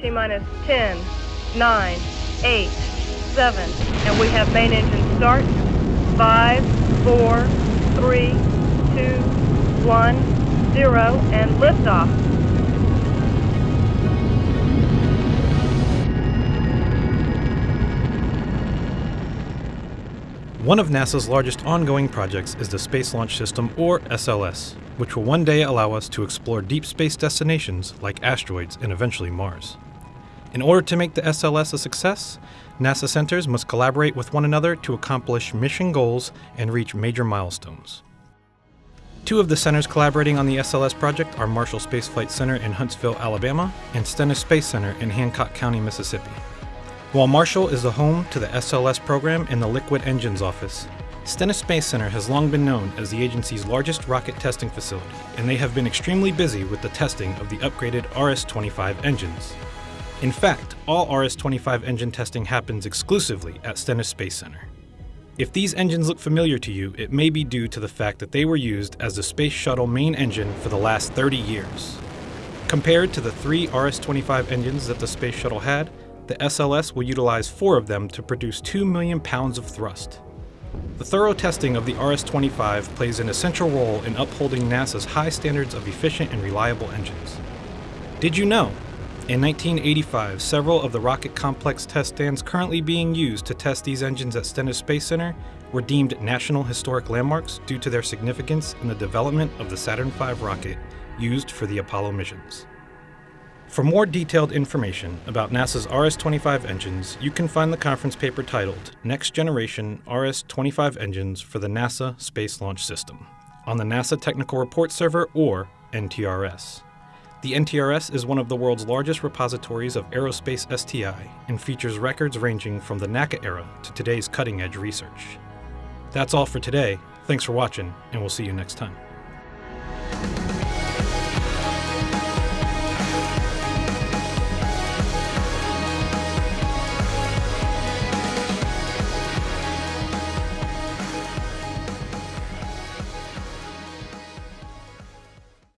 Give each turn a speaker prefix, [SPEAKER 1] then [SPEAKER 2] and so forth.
[SPEAKER 1] T minus 10, 9, 8, 7, and we have main engine start. 5, 4, 3, 2, 1, 0, and liftoff.
[SPEAKER 2] One of NASA's largest ongoing projects is the Space Launch System, or SLS, which will one day allow us to explore deep space destinations like asteroids and eventually Mars. In order to make the SLS a success, NASA centers must collaborate with one another to accomplish mission goals and reach major milestones. Two of the centers collaborating on the SLS project are Marshall Space Flight Center in Huntsville, Alabama, and Stennis Space Center in Hancock County, Mississippi. While Marshall is the home to the SLS program and the Liquid Engines Office, Stennis Space Center has long been known as the agency's largest rocket testing facility, and they have been extremely busy with the testing of the upgraded RS-25 engines. In fact, all RS-25 engine testing happens exclusively at Stennis Space Center. If these engines look familiar to you, it may be due to the fact that they were used as the Space Shuttle main engine for the last 30 years. Compared to the three RS-25 engines that the Space Shuttle had, the SLS will utilize four of them to produce 2 million pounds of thrust. The thorough testing of the RS-25 plays an essential role in upholding NASA's high standards of efficient and reliable engines. Did you know in 1985, several of the rocket complex test stands currently being used to test these engines at Stennis Space Center were deemed National Historic Landmarks due to their significance in the development of the Saturn V rocket used for the Apollo missions. For more detailed information about NASA's RS-25 engines, you can find the conference paper titled Next Generation RS-25 Engines for the NASA Space Launch System on the NASA Technical Report Server or NTRS. The NTRS is one of the world's largest repositories of aerospace STI and features records ranging from the NACA era to today's cutting edge research. That's all for today. Thanks for watching, and we'll see you next time.